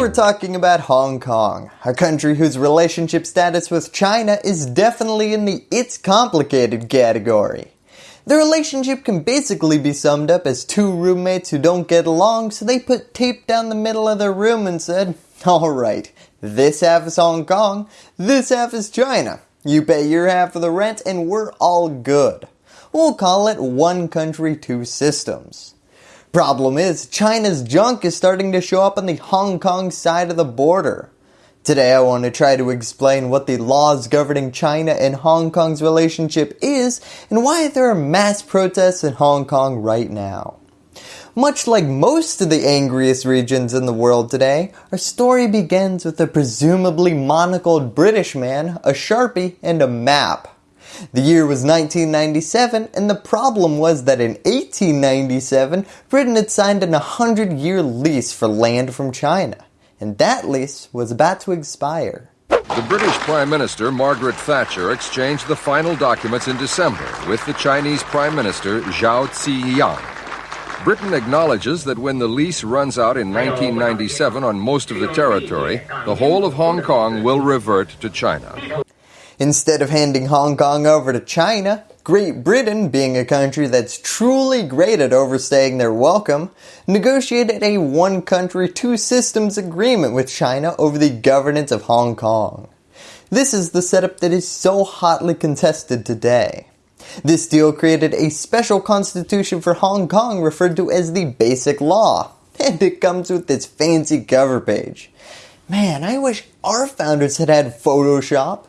we're talking about Hong Kong, a country whose relationship status with China is definitely in the it's complicated category. The relationship can basically be summed up as two roommates who don't get along so they put tape down the middle of their room and said, alright, this half is Hong Kong, this half is China. You pay your half of the rent and we're all good. We'll call it one country two systems. Problem is, China's junk is starting to show up on the Hong Kong side of the border. Today I want to try to explain what the laws governing China and Hong Kong's relationship is and why there are mass protests in Hong Kong right now. Much like most of the angriest regions in the world today, our story begins with a presumably monocled British man, a sharpie, and a map. The year was 1997 and the problem was that in 1897 Britain had signed an 100 year lease for land from China and that lease was about to expire. The British Prime Minister Margaret Thatcher exchanged the final documents in December with the Chinese Prime Minister Zhao Ziyang. Britain acknowledges that when the lease runs out in 1997 on most of the territory, the whole of Hong Kong will revert to China. Instead of handing Hong Kong over to China, Great Britain, being a country that's truly great at overstaying their welcome, negotiated a one country two systems agreement with China over the governance of Hong Kong. This is the setup that is so hotly contested today. This deal created a special constitution for Hong Kong referred to as the Basic Law, and it comes with this fancy cover page. Man, I wish our founders had had Photoshop.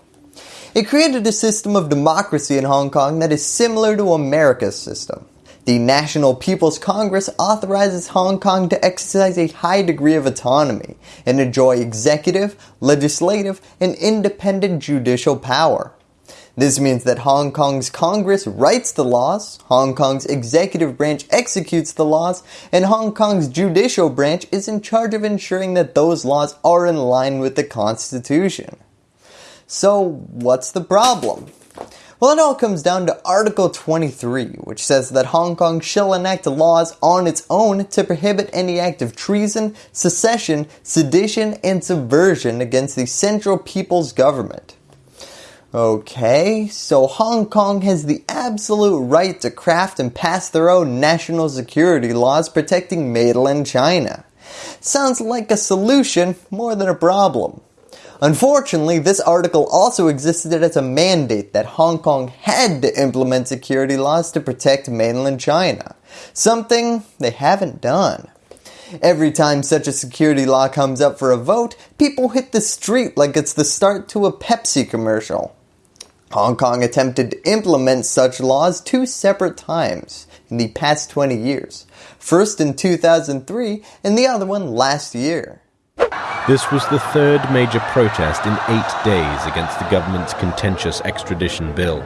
It created a system of democracy in Hong Kong that is similar to America's system. The National People's Congress authorizes Hong Kong to exercise a high degree of autonomy and enjoy executive, legislative, and independent judicial power. This means that Hong Kong's Congress writes the laws, Hong Kong's executive branch executes the laws, and Hong Kong's judicial branch is in charge of ensuring that those laws are in line with the Constitution. So what's the problem? Well, it all comes down to Article 23, which says that Hong Kong shall enact laws on its own to prohibit any act of treason, secession, sedition, and subversion against the Central People's Government. Okay, so Hong Kong has the absolute right to craft and pass their own national security laws protecting mainland China. Sounds like a solution more than a problem. Unfortunately, this article also existed as a mandate that Hong Kong had to implement security laws to protect mainland China, something they haven't done. Every time such a security law comes up for a vote, people hit the street like it's the start to a Pepsi commercial. Hong Kong attempted to implement such laws two separate times in the past 20 years. First in 2003 and the other one last year. This was the third major protest in eight days against the government's contentious extradition bill.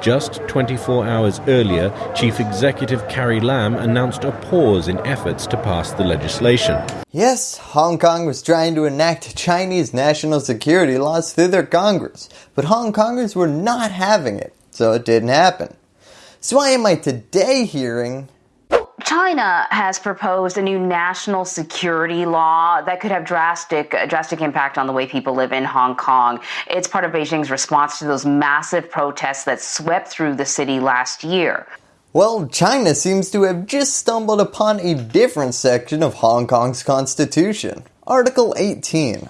Just 24 hours earlier, Chief Executive Carrie Lam announced a pause in efforts to pass the legislation. Yes, Hong Kong was trying to enact Chinese national security laws through their Congress, but Hong Kongers were not having it, so it didn't happen. So why am I today hearing China has proposed a new national security law that could have drastic drastic impact on the way people live in Hong Kong. It's part of Beijing's response to those massive protests that swept through the city last year. Well, China seems to have just stumbled upon a different section of Hong Kong's constitution, Article 18.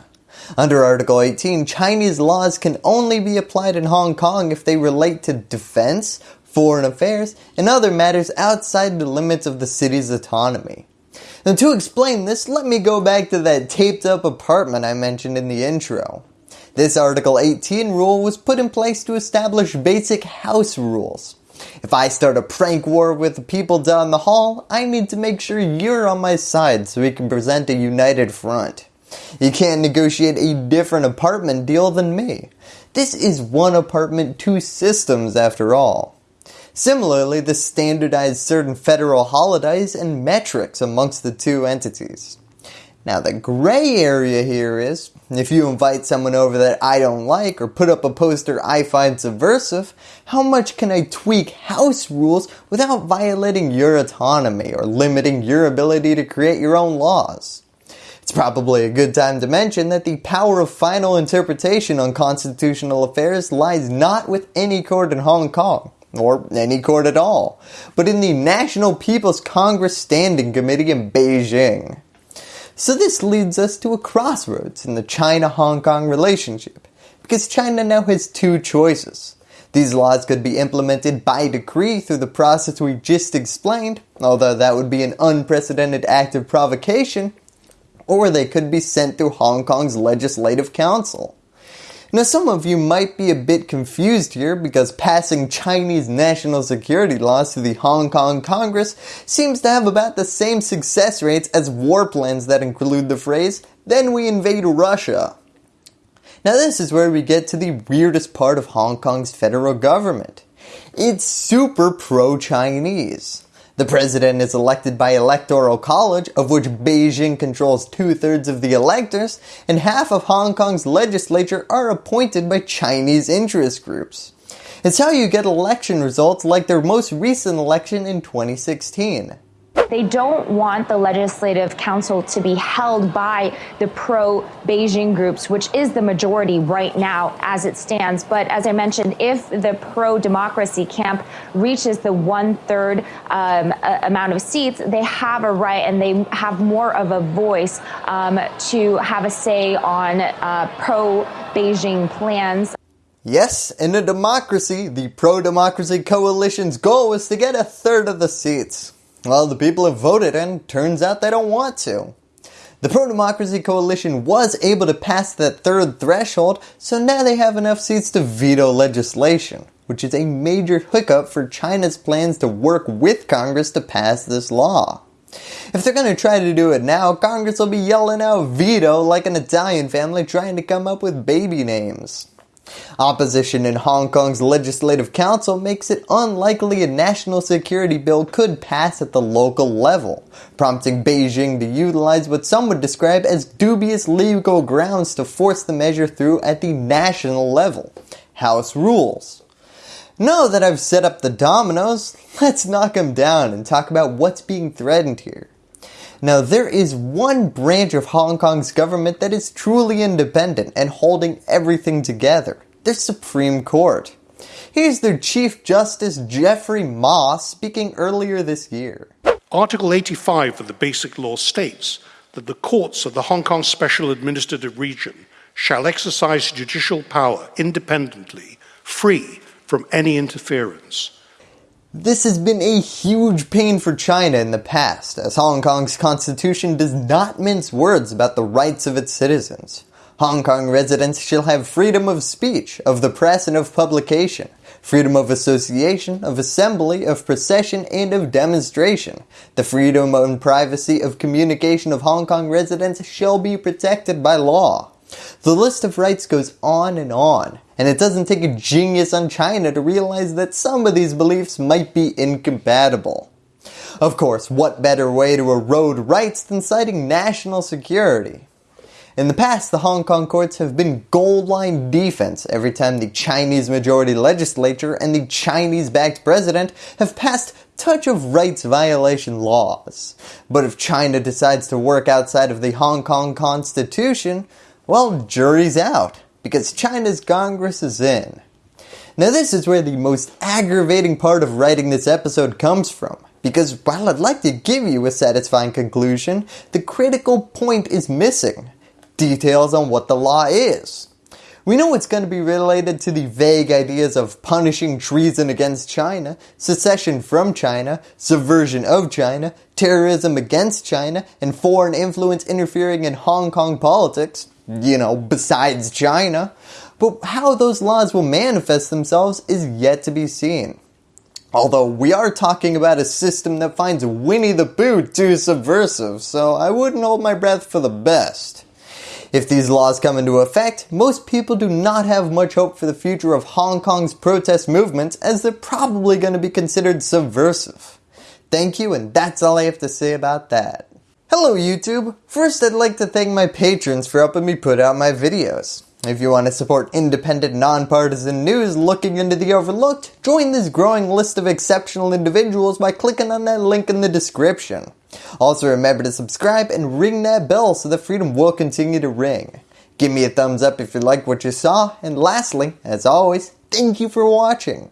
Under Article 18, Chinese laws can only be applied in Hong Kong if they relate to defense, foreign affairs, and other matters outside the limits of the city's autonomy. Now to explain this, let me go back to that taped up apartment I mentioned in the intro. This Article 18 rule was put in place to establish basic house rules. If I start a prank war with the people down the hall, I need to make sure you're on my side so we can present a united front. You can't negotiate a different apartment deal than me. This is one apartment, two systems after all. Similarly, this standardized certain federal holidays and metrics amongst the two entities. Now the gray area here is, if you invite someone over that I don't like or put up a poster I find subversive, how much can I tweak house rules without violating your autonomy or limiting your ability to create your own laws? It's probably a good time to mention that the power of final interpretation on constitutional affairs lies not with any court in Hong Kong, or any court at all, but in the National People's Congress Standing Committee in Beijing. So this leads us to a crossroads in the China-Hong Kong relationship, because China now has two choices. These laws could be implemented by decree through the process we just explained, although that would be an unprecedented act of provocation, or they could be sent through Hong Kong's Legislative Council. Now some of you might be a bit confused here because passing Chinese national security laws to the Hong Kong Congress seems to have about the same success rates as war plans that include the phrase, then we invade Russia. Now this is where we get to the weirdest part of Hong Kong's federal government. It's super pro-Chinese. The president is elected by electoral college of which Beijing controls two-thirds of the electors and half of Hong Kong's legislature are appointed by Chinese interest groups. It's how you get election results like their most recent election in 2016. They don't want the Legislative Council to be held by the pro Beijing groups, which is the majority right now as it stands. But as I mentioned, if the pro democracy camp reaches the one third um, amount of seats, they have a right and they have more of a voice um, to have a say on uh, pro Beijing plans. Yes, in a democracy, the pro-democracy coalition's goal is to get a third of the seats. Well, the people have voted and turns out they don't want to. The Pro-Democracy Coalition was able to pass that third threshold, so now they have enough seats to veto legislation, which is a major hiccup for China's plans to work with Congress to pass this law. If they're going to try to do it now, Congress will be yelling out veto like an Italian family trying to come up with baby names. Opposition in Hong Kong's Legislative Council makes it unlikely a national security bill could pass at the local level, prompting Beijing to utilize what some would describe as dubious legal grounds to force the measure through at the national level. House rules. Now that I've set up the dominoes, let's knock them down and talk about what's being threatened here. Now there is one branch of Hong Kong's government that is truly independent and holding everything together, the Supreme Court. Here's their Chief Justice Geoffrey Ma speaking earlier this year. Article 85 of the Basic Law states that the courts of the Hong Kong Special Administrative Region shall exercise judicial power independently, free from any interference. This has been a huge pain for China in the past, as Hong Kong's constitution does not mince words about the rights of its citizens. Hong Kong residents shall have freedom of speech, of the press and of publication, freedom of association, of assembly, of procession, and of demonstration. The freedom and privacy of communication of Hong Kong residents shall be protected by law. The list of rights goes on and on, and it doesn't take a genius on China to realize that some of these beliefs might be incompatible. Of course, what better way to erode rights than citing national security? In the past, the Hong Kong courts have been gold line defense every time the Chinese majority legislature and the Chinese backed president have passed touch of rights violation laws. But if China decides to work outside of the Hong Kong constitution, well, jury's out, because China's Congress is in. Now this is where the most aggravating part of writing this episode comes from, because while I'd like to give you a satisfying conclusion, the critical point is missing. Details on what the law is. We know it's going to be related to the vague ideas of punishing treason against China, secession from China, subversion of China, terrorism against China, and foreign influence interfering in Hong Kong politics, you know, besides China. But how those laws will manifest themselves is yet to be seen. Although we are talking about a system that finds Winnie the Pooh too subversive, so I wouldn't hold my breath for the best. If these laws come into effect, most people do not have much hope for the future of Hong Kong's protest movements as they're probably going to be considered subversive. Thank you and that's all I have to say about that. Hello YouTube! First I'd like to thank my patrons for helping me put out my videos. If you want to support independent, nonpartisan news looking into the overlooked, join this growing list of exceptional individuals by clicking on that link in the description. Also remember to subscribe and ring that bell so that freedom will continue to ring. Give me a thumbs up if you like what you saw, and lastly, as always, thank you for watching.